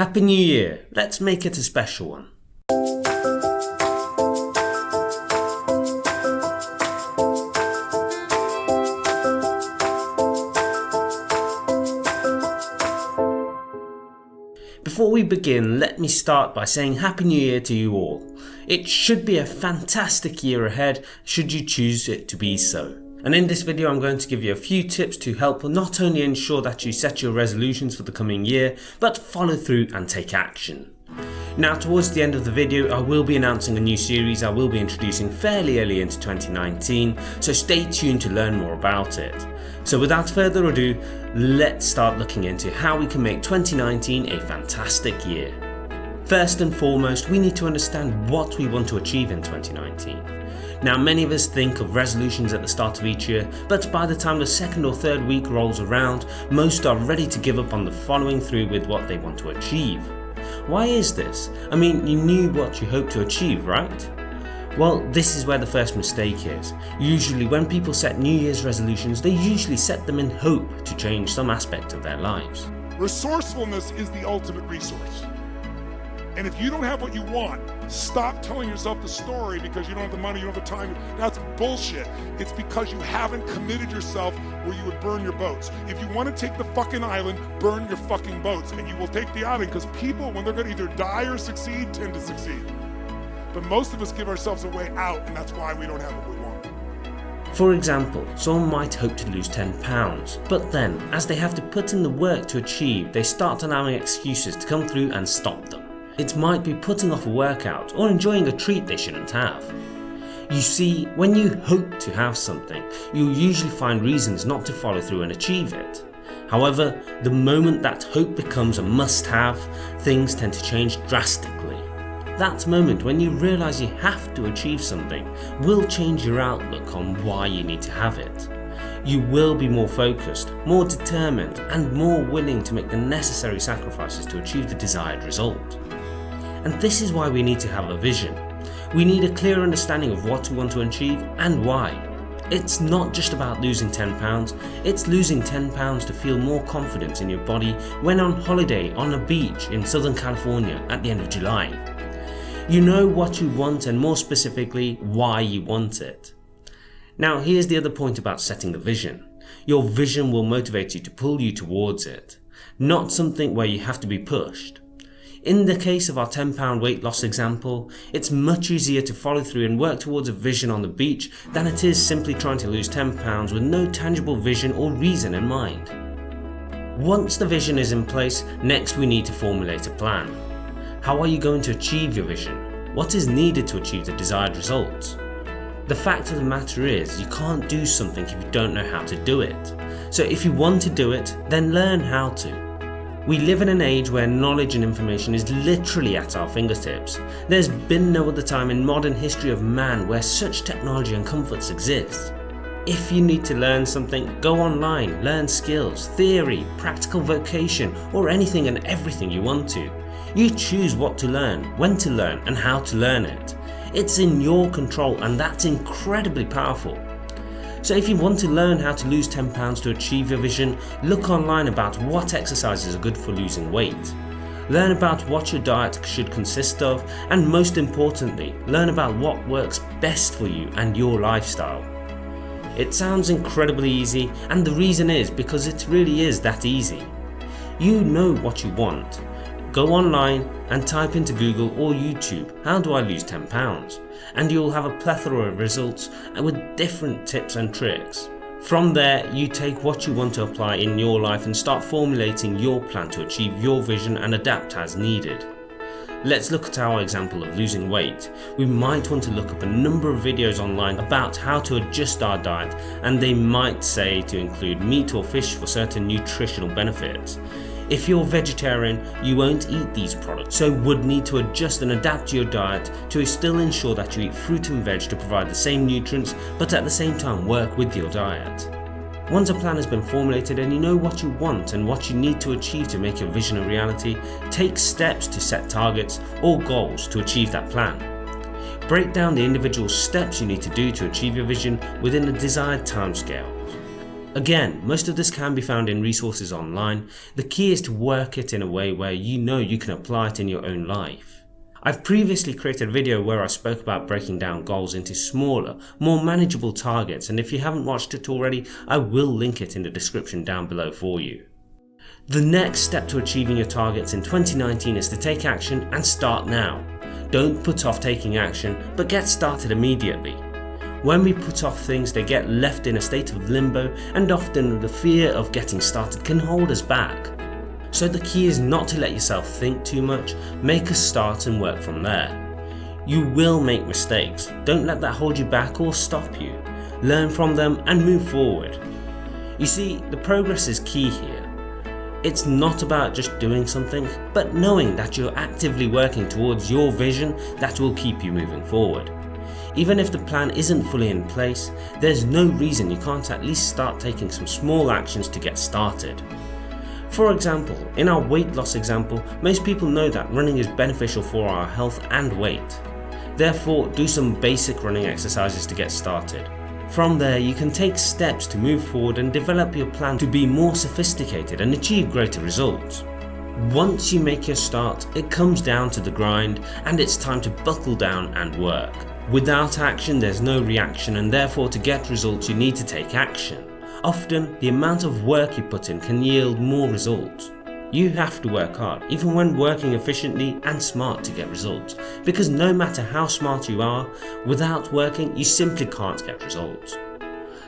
Happy New Year, let's make it a special one. Before we begin, let me start by saying Happy New Year to you all. It should be a fantastic year ahead should you choose it to be so. And in this video I'm going to give you a few tips to help not only ensure that you set your resolutions for the coming year, but follow through and take action. Now towards the end of the video I will be announcing a new series I will be introducing fairly early into 2019, so stay tuned to learn more about it. So without further ado, let's start looking into how we can make 2019 a fantastic year. First and foremost, we need to understand what we want to achieve in 2019. Now many of us think of resolutions at the start of each year, but by the time the second or third week rolls around, most are ready to give up on the following through with what they want to achieve. Why is this? I mean, you knew what you hoped to achieve, right? Well, this is where the first mistake is. Usually when people set New Year's resolutions, they usually set them in hope to change some aspect of their lives. Resourcefulness is the ultimate resource. And if you don't have what you want, stop telling yourself the story because you don't have the money, you don't have the time. That's bullshit. It's because you haven't committed yourself where you would burn your boats. If you want to take the fucking island, burn your fucking boats. And you will take the island because people, when they're going to either die or succeed, tend to succeed. But most of us give ourselves a way out, and that's why we don't have what we want. For example, someone might hope to lose 10 pounds, but then, as they have to put in the work to achieve, they start allowing excuses to come through and stop them. It might be putting off a workout or enjoying a treat they shouldn't have. You see, when you hope to have something, you'll usually find reasons not to follow through and achieve it. However, the moment that hope becomes a must-have, things tend to change drastically. That moment when you realise you have to achieve something will change your outlook on why you need to have it. You will be more focused, more determined and more willing to make the necessary sacrifices to achieve the desired result. And this is why we need to have a vision. We need a clear understanding of what we want to achieve and why. It's not just about losing 10 pounds, it's losing 10 pounds to feel more confidence in your body when on holiday on a beach in Southern California at the end of July. You know what you want and more specifically why you want it. Now here's the other point about setting a vision. Your vision will motivate you to pull you towards it, not something where you have to be pushed. In the case of our 10 pound weight loss example, it's much easier to follow through and work towards a vision on the beach than it is simply trying to lose 10 pounds with no tangible vision or reason in mind. Once the vision is in place, next we need to formulate a plan. How are you going to achieve your vision? What is needed to achieve the desired results? The fact of the matter is, you can't do something if you don't know how to do it. So if you want to do it, then learn how to. We live in an age where knowledge and information is literally at our fingertips. There's been no other time in modern history of man where such technology and comforts exist. If you need to learn something, go online, learn skills, theory, practical vocation or anything and everything you want to. You choose what to learn, when to learn and how to learn it. It's in your control and that's incredibly powerful. So if you want to learn how to lose 10 pounds to achieve your vision, look online about what exercises are good for losing weight. Learn about what your diet should consist of and most importantly, learn about what works best for you and your lifestyle. It sounds incredibly easy and the reason is because it really is that easy. You know what you want, Go online and type into Google or YouTube, how do I lose 10 pounds? And you'll have a plethora of results with different tips and tricks. From there, you take what you want to apply in your life and start formulating your plan to achieve your vision and adapt as needed. Let's look at our example of losing weight. We might want to look up a number of videos online about how to adjust our diet and they might say to include meat or fish for certain nutritional benefits. If you're vegetarian, you won't eat these products, so would need to adjust and adapt your diet to still ensure that you eat fruit and veg to provide the same nutrients but at the same time work with your diet. Once a plan has been formulated and you know what you want and what you need to achieve to make your vision a reality, take steps to set targets or goals to achieve that plan. Break down the individual steps you need to do to achieve your vision within the desired timescale. Again, most of this can be found in resources online, the key is to work it in a way where you know you can apply it in your own life. I've previously created a video where I spoke about breaking down goals into smaller, more manageable targets and if you haven't watched it already, I will link it in the description down below for you. The next step to achieving your targets in 2019 is to take action and start now. Don't put off taking action, but get started immediately. When we put off things they get left in a state of limbo and often the fear of getting started can hold us back. So the key is not to let yourself think too much, make a start and work from there. You will make mistakes, don't let that hold you back or stop you. Learn from them and move forward. You see, the progress is key here. It's not about just doing something, but knowing that you're actively working towards your vision that will keep you moving forward. Even if the plan isn't fully in place, there's no reason you can't at least start taking some small actions to get started. For example, in our weight loss example, most people know that running is beneficial for our health and weight. Therefore, do some basic running exercises to get started. From there, you can take steps to move forward and develop your plan to be more sophisticated and achieve greater results. Once you make your start, it comes down to the grind and it's time to buckle down and work. Without action there's no reaction and therefore to get results you need to take action. Often the amount of work you put in can yield more results. You have to work hard even when working efficiently and smart to get results because no matter how smart you are, without working you simply can't get results.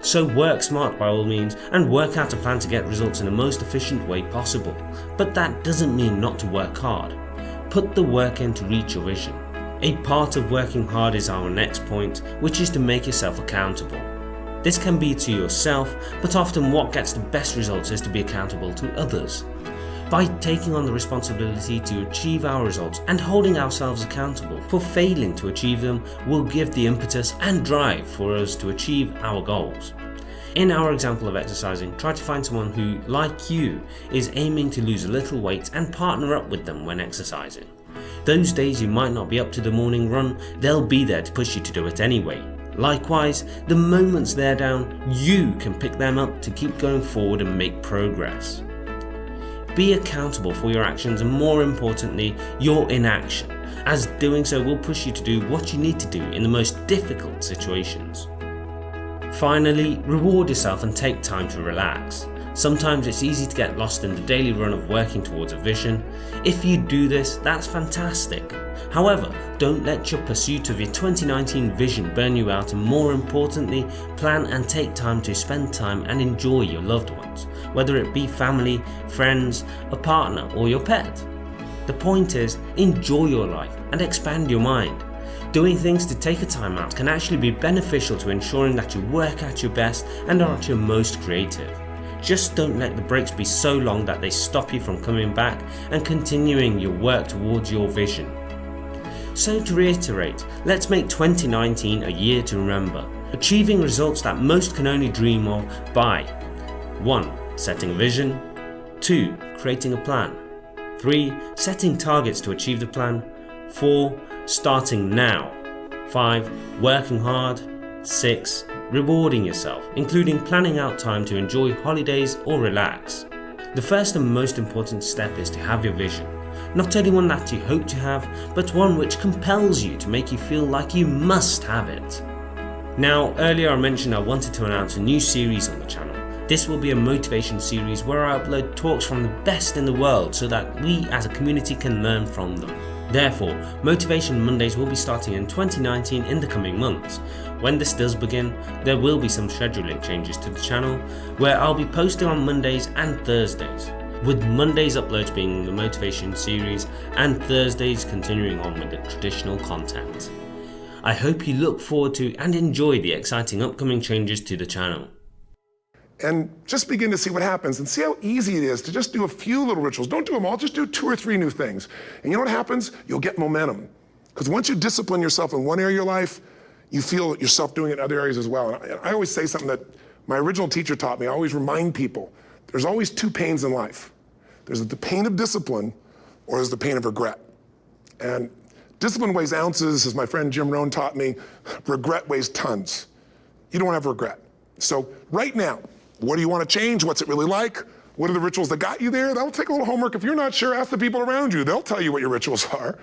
So work smart by all means and work out a plan to get results in the most efficient way possible, but that doesn't mean not to work hard. Put the work in to reach your vision. A part of working hard is our next point, which is to make yourself accountable. This can be to yourself, but often what gets the best results is to be accountable to others. By taking on the responsibility to achieve our results and holding ourselves accountable for failing to achieve them will give the impetus and drive for us to achieve our goals. In our example of exercising, try to find someone who, like you, is aiming to lose a little weight and partner up with them when exercising. Those days you might not be up to the morning run, they'll be there to push you to do it anyway. Likewise, the moments they're down, you can pick them up to keep going forward and make progress. Be accountable for your actions and more importantly, your inaction, as doing so will push you to do what you need to do in the most difficult situations. Finally, reward yourself and take time to relax. Sometimes it's easy to get lost in the daily run of working towards a vision. If you do this, that's fantastic. However, don't let your pursuit of your 2019 vision burn you out and more importantly, plan and take time to spend time and enjoy your loved ones, whether it be family, friends, a partner or your pet. The point is, enjoy your life and expand your mind. Doing things to take a time out can actually be beneficial to ensuring that you work at your best and are at your most creative. Just don't let the breaks be so long that they stop you from coming back and continuing your work towards your vision. So to reiterate, let's make 2019 a year to remember, achieving results that most can only dream of by 1. Setting a vision 2. Creating a plan 3. Setting targets to achieve the plan 4. Starting now 5. Working hard 6. Rewarding yourself, including planning out time to enjoy holidays or relax. The first and most important step is to have your vision. Not only one that you hope to have, but one which compels you to make you feel like you must have it. Now earlier I mentioned I wanted to announce a new series on the channel. This will be a motivation series where I upload talks from the best in the world so that we as a community can learn from them. Therefore, Motivation Mondays will be starting in 2019 in the coming months. When this does begin, there will be some scheduling changes to the channel where I'll be posting on Mondays and Thursdays, with Mondays uploads being the motivation series and Thursdays continuing on with the traditional content. I hope you look forward to and enjoy the exciting upcoming changes to the channel and just begin to see what happens and see how easy it is to just do a few little rituals. Don't do them all, just do two or three new things. And you know what happens? You'll get momentum. Because once you discipline yourself in one area of your life, you feel yourself doing it in other areas as well. And I, I always say something that my original teacher taught me. I always remind people, there's always two pains in life. There's the pain of discipline or there's the pain of regret. And discipline weighs ounces, as my friend Jim Rohn taught me. Regret weighs tons. You don't have regret. So right now, What do you want to change? What's it really like? What are the rituals that got you there? That'll take a little homework. If you're not sure, ask the people around you. They'll tell you what your rituals are.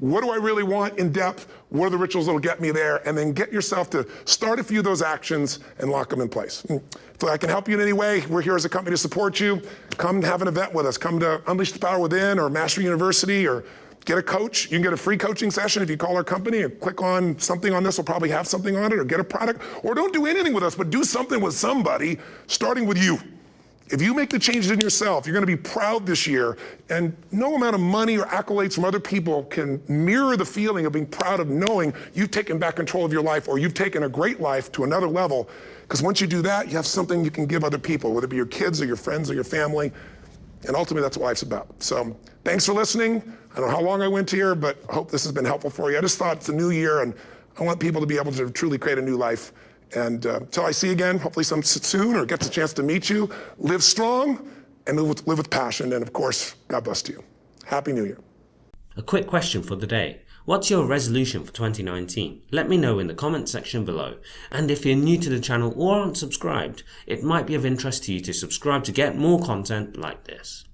What do I really want in depth? What are the rituals that'll get me there? And then get yourself to start a few of those actions and lock them in place. Hmm. If I can help you in any way, we're here as a company to support you. Come have an event with us. Come to Unleash the Power Within or Mastery University or get a coach. You can get a free coaching session if you call our company and click on something on this We'll probably have something on it or get a product. Or don't do anything with us, but do something with somebody, starting with you. If you make the changes in yourself, you're going to be proud this year. And no amount of money or accolades from other people can mirror the feeling of being proud of knowing you've taken back control of your life or you've taken a great life to another level. Because once you do that, you have something you can give other people, whether it be your kids or your friends or your family. And ultimately, that's what life's about. So thanks for listening. I don't know how long I went here, but I hope this has been helpful for you. I just thought it's a new year, and I want people to be able to truly create a new life. And uh, until I see you again, hopefully some soon or get a chance to meet you, live strong and live with, live with passion. And of course, God bless you. Happy New Year. A quick question for the day. What's your resolution for 2019? Let me know in the comment section below. And if you're new to the channel or aren't subscribed, it might be of interest to you to subscribe to get more content like this.